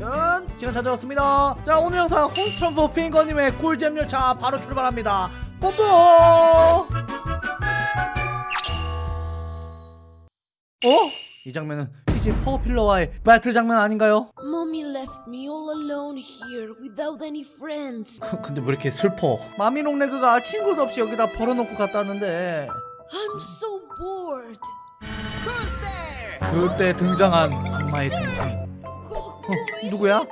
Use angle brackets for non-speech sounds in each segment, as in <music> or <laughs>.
리액션 시간 찾아왔습니다 자 오늘 영상 홍스트럼프 핑거님의 꿀잼 열차 바로 출발합니다 뽀뽀 어? 이 장면은 PJ 퍼그어필러와의 배틀 장면 아닌가요? Mommy left me all alone here without any friends. 근데 왜 이렇게 슬퍼 마미 롱레그가 친구도 없이 여기다 버려놓고 갔다는데 I'm so bored. Who's there? 그때 등장한 악마의 등장 Is 누구야?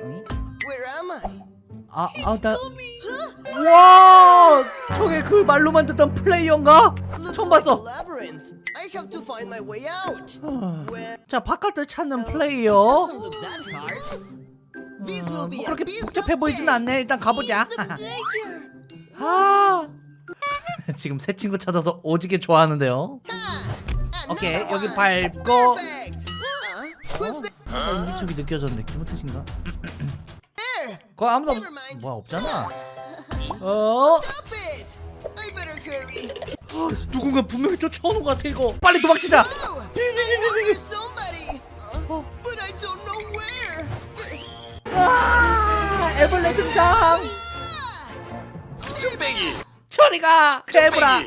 응? 아, 아, 나. 와, 저게 그 말로만 듣던 플레이어인가? 처음 봤어. 아, 자, 바깥을 찾는 플레이어. 어, 뭐 a 그렇게 복잡해 보이진. 않네. 일단 가보자. 아, 지금 새 친구 찾아서 오지게 좋아하는데요. 오케이, 여기. 밟고. Perfect. 뭔가 인기척이 느껴졌는데 기분 탓인가? 거기 아무도 없. 뭐야 없잖아. 어. 아, 누군가 분명히 쫓아오는 것 같아 이거. 빨리 도망치자. Oh. Uh. 와, 애벌레 등장. 쭈빼기. 저리가, 크레브라. 이.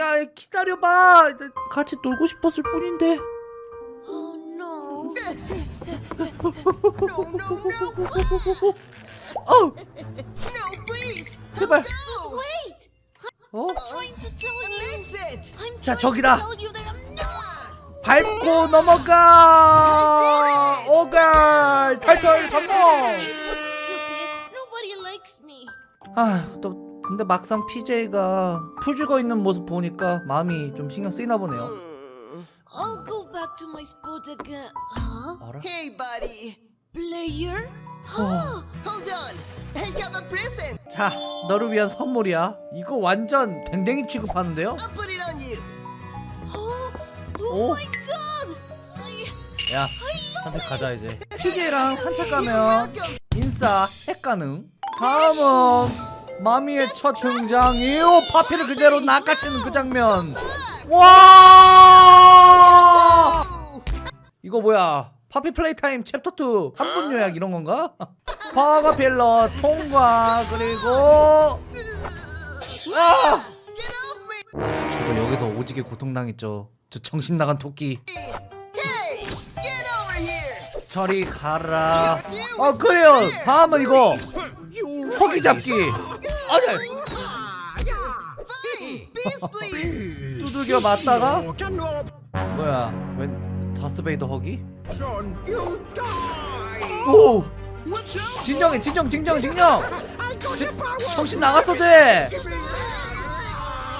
아. 야 기다려봐 나 같이 놀고 싶었을 뿐인데 Oh no. No, no. 어. 제발. 어 자, 저기다. 밟고 넘어가 오갈 탈출 성공. 아또 근데 막상 PJ가 풀 죽어 있는 모습 보니까 마음이 좀 신경 쓰이나 보네요 Hmm. I'll go back to my spot again. Huh? 알아? Hey, buddy. Player? 어. Hold on. I have a present. 자 너를 위한 선물이야 이거 완전 댕댕이 취급하는데요 I'll put it on you. Oh, oh oh. my god! 야 산책 가자 이제 PJ랑 산책 가면 인싸 핵 가능 다음은 마미의 첫 등장이요. 파피를 그대로 낚아채는 그 장면. 와! 이거 뭐야? 파피 플레이 타임 챕터 2 3분 요약 이런 건가? <laughs> 파가 필러 통과. 그리고 아. 저거 여기서 오지게 고통당했죠. 저 정신 나간 토끼. 저리 가라. 아 그래요. 다음은 이거. 허기 잡기 아니. 두들겨 맞다가? 뭐야 웬 다스베이더 허기? 오? 진정해 진정 진정 진정. 지- 정신 나갔어 쟤.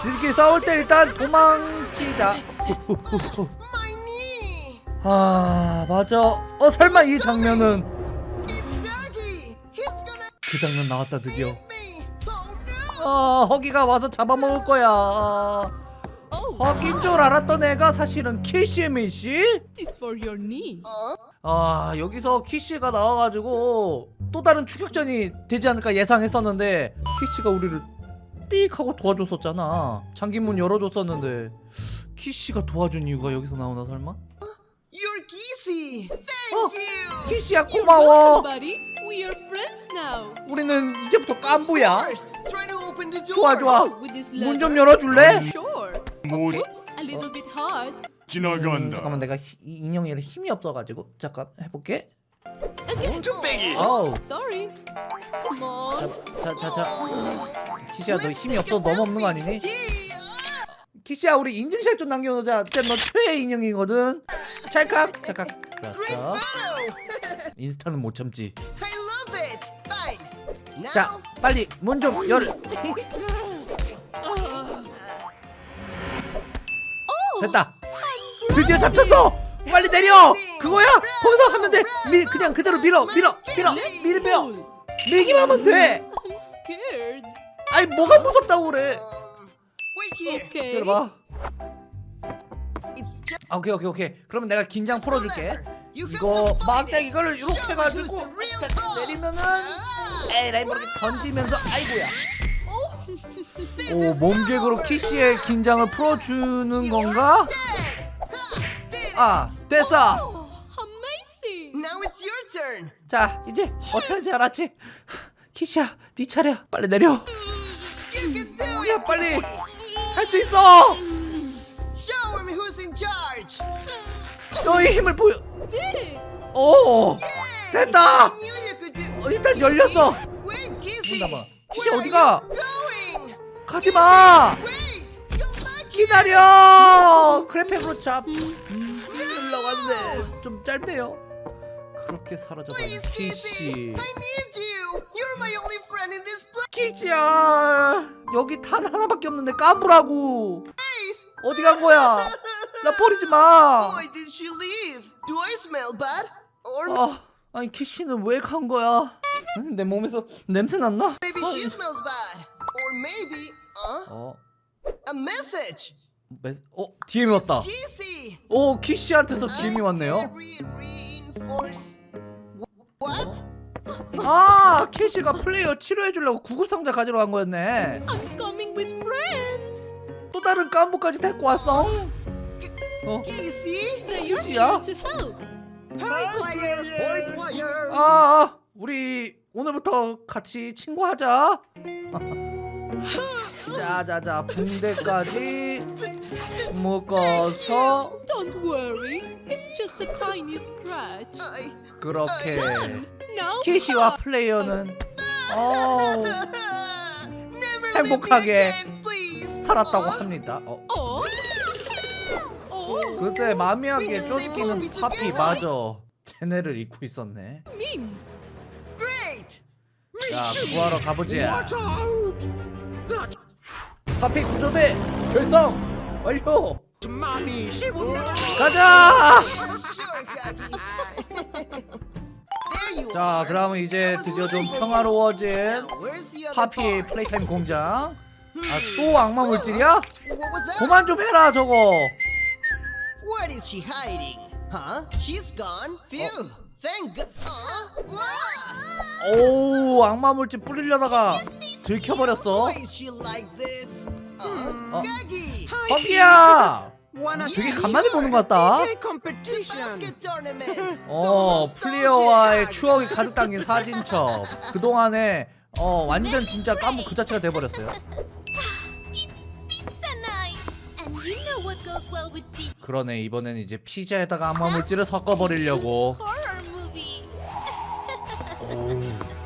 지들끼리 싸울 때 일단 도망치자. 아 맞아. 어 설마 이 장면은 그 장면 나왔다 드디어 아 허기가 와서 잡아먹을 거야 허기인 줄 알았던 애가 사실은 키시미씨? This for your knee. 아 여기서 키씨가 나와가지고 또 다른 추격전이 되지 않을까 예상했었는데 키씨가 우리를 띡 하고 도와줬었잖아 장기문 열어줬었는데 키씨가 도와준 이유가 여기서 나오나 설마? you're Kissy. Thank 어, you. 키씨야 고마워 buddy. We are friends now. 우리는 이제부터 깐부야 open the door. 좋아 좋아 문 좀. 열어줄래? Sure. 뭐 Oops, a little bit hard. 음, 지나간다. 잠깐만 내가 히- 이 인형에 힘이 없어가지고 잠깐 해볼게. 쭈빼기. 어우 Sorry. Come on. 자자자 키씨야 너 힘이 없어 너무 없는 거 아니니? 키씨야 우리 인증샷 좀 남겨놓자 진짜 너 최애 인형이거든 찰칵 찰칵 좋았어. <laughs> 인스타는 못 참지 자 빨리 문 좀 열 됐다. 드디어 잡혔어. 빨리 내려. 그거야? 거기서 하면 돼 밀 그냥 그대로 밀어 밀어 밀어 밀며 밀기만 하면 돼. 아니 뭐가 무섭다고 그래? just 아, 오케이 오케이 오케이. 그러면 내가 긴장 풀어줄게. 이거 it. 이거를 이렇게 boss. 내리면은 Ah, 에라이 모르게 던지면서 아이고야 오 몸개그로. 키씨의 긴장을 풀어주는 건가? 아 됐어 Oh. 자 이제 어떻게 알았지 키시야 네 차례야 빨리 내려 야. 빨리. 할 수 있어. 너의 힘을 보여! 오! 됐다 어, 일단 열렸어. 문 닫아. are 어디가? 가지마. 기다려 그래픽으로 잡 흘러갔네 좀 짧네요 그렇게 사라져버린. 키시 in this 키시야 여기 탄 하나밖에 없는데 까불라고. 어디 간 거야 나 버리지 마 Why did she leave? Do I smell bad? Or 아, 아니 키시는 왜 간 거야 응, 내 몸에서 냄새 났나 maybe 어, she smells bad? Or maybe, uh, 어, a message. 메, 어 DM이 왔다 Kissy. 오 키시한테서 DM이 왔네요 What? 아 키시가 플레이어 치료해주려고 구급상자 가지러 간 거였네 I'm coming with friends! 또 다른 깐부까지 데리고 왔어 어? Kissy? They 아, 아 우리 오늘부터 같이 친구하자 자자자 붕대까지 묶어서 Don't worry, it's just a tiny scratch. 그렇게 Now 키시와 플레이어는 어우, Never 행복하게. 살았다고 Uh, 합니다 어, Oh! Oh, 그때 마미하게 쫓기는 파피 맞아. 쟤네를 잊고 있었네. 자 구하러 가보자 파피 구조대 결성! 완료. 가자! 자. 그러면 이제 드디어 좀 평화로워진 파피의 part? 플레이타임 공장? 아또 악마 물질이야? 그만 좀 해라 저거 What is she hiding? Huh? She's gone. Phew. Thank God. Uh, 오 악마 물질 뿌리려다가 들켜버렸어 Why is she like this? Uh, 어. 파피야 Wanna 되게 간만에 보는 것 같다. 어 nostalgic. 추억이 가득 담긴 사진첩 그동안에 어 완전 진짜 까먹 그 자체가 돼버렸어요 그러네 이번엔 이제 피자에다가 악마 물질을 섞어버리려고!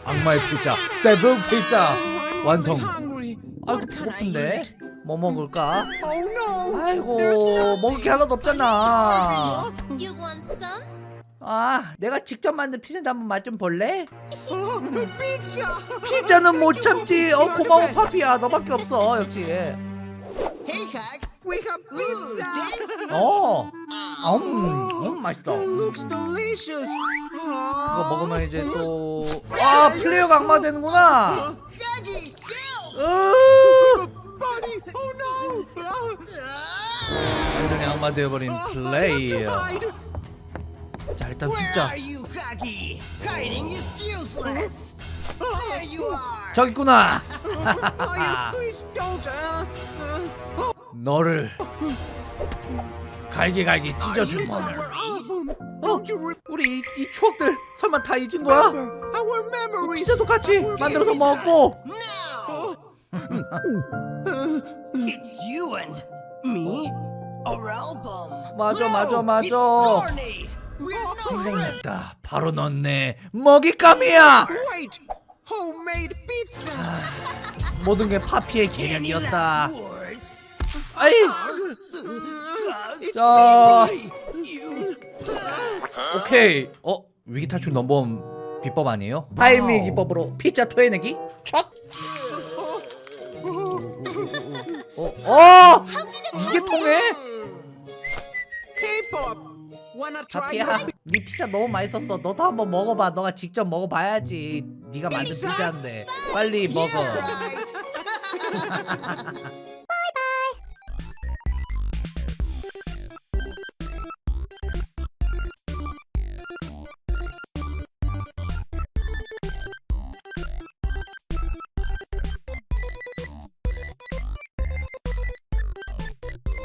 악마의 피자 데블 피자 <laughs> 완성. 아이고 배고픈데? 뭐 먹을까? Oh! 아이고. 먹을 게 하나도 없잖아? 아 내가 직접 만든 피자인데 한번 맛 좀 볼래? Oh, <laughs> pizza! 피자는 못 참지 어 고마워. 파피야 너밖에 없어 역시. We have pizza! 어 음, 음 맛있다 It looks delicious. 그거 먹으면 이제 또아 되는구나 help! 으 Buddy! Oh no! 완전히 악마 되어버린 플레이어. 자 일단 Where 숫자 are you, Kagi? Hiding is useless. There you are. 저기 있구나 Uh, uh, 너를 갈기갈기 album. 어? 우리 이, 이 추억들 설마 다 잊은 거야? our memories? 피자도 같이 만들어서 먹고 Now. it's you and me. Our album. 맞아, 맞아, 맞아. 생각났다 바로 넌 내 먹잇감이야 Wait! Homemade pizza! 모든 게 파피의 계략이었다? 아이! 자. 오케이. 어? 위기 탈출 넘버원 비법 아니에요? 타이밍 기법으로 피자 토해내기? 촥! 어, 어! 이게 통해? Your 네 피자 너무 맛있었어. 너도 한번 먹어봐. 너가 직접 먹어봐야지. 네가 만든 피자인데. 빨리 먹어. <laughs>